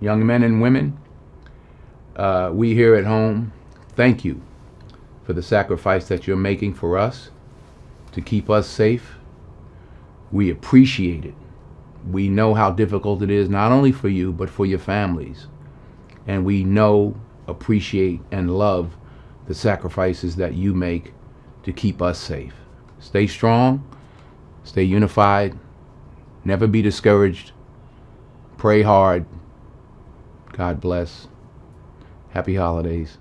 young men and women, uh, we here at home, thank you for the sacrifice that you're making for us to keep us safe. We appreciate it. We know how difficult it is, not only for you, but for your families. And we know, appreciate, and love the sacrifices that you make to keep us safe. Stay strong, stay unified, never be discouraged, pray hard. God bless. Happy holidays.